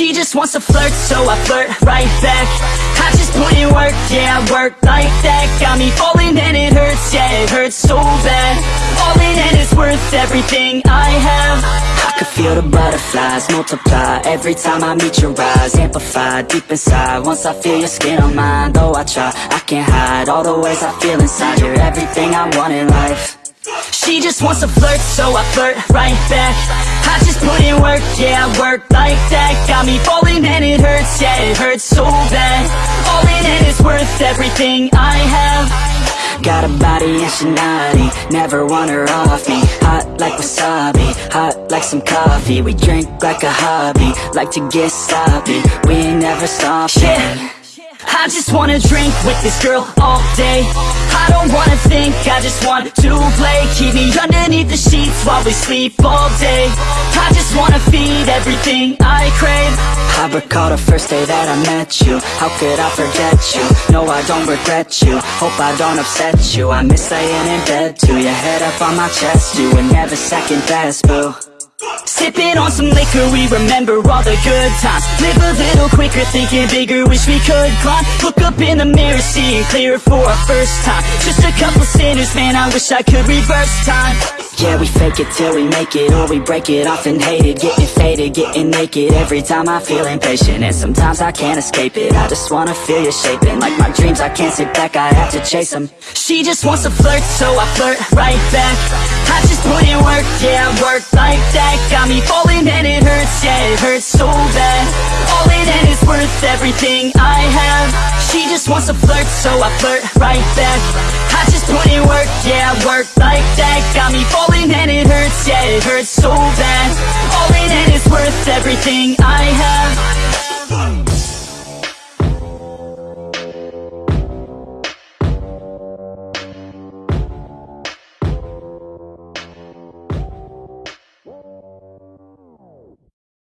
She just wants to flirt, so I flirt right back. I just put in work, yeah, I work like that. Got me falling and it hurts, yeah, it hurts so bad. All in and it's worth everything I have. I could feel the butterflies multiply Every time I meet your eyes. Amplify deep inside. Once I feel your skin on mine Though I try, I can't hide All the ways I feel inside. You're everything I want in life she just wants to flirt, so I flirt right back. I just put in work, yeah, I work like that. Got me falling and it hurts, yeah, it hurts so bad. All in and it's worth everything I have. Got a body and she naughty, never want her off me. Hot like wasabi, hot like some coffee. We drink like a hobby, like to get sloppy. We never stopping yeah. I just wanna drink with this girl all day. I don't wanna think, I just want to play. Keep me underneath the sheets while we sleep all day. I just wanna feed everything I crave. I recall the first day that I met you. How could I forget you? No, I don't regret you. Hope I don't upset you. I miss laying in bed too Your head up on my chest. You were never second best, boo Sipping on some liquor, we remember all the good times. Live a little quicker, thinking bigger, wish we could climb. Look up in the mirror, seeing clearer for our first time. Just a couple sinners, man, I wish I could reverse time Yeah, we fake it till we make it, or we break it off and hate it. Getting faded, getting naked, every time I feel impatient. And sometimes I can't escape it, I just wanna feel you shaping Like my dreams, I can't sit back, I have to chase them She just wants to flirt, so I flirt right back. I just put in work, yeah, work like that. Got me falling and it hurts, yeah, it hurts so bad. All in and it's worth everything I have. She just wants to flirt, so I flirt right back put in work, yeah, work like that Got me falling and it hurts, yeah, it hurts so bad. All in and it's worth everything I have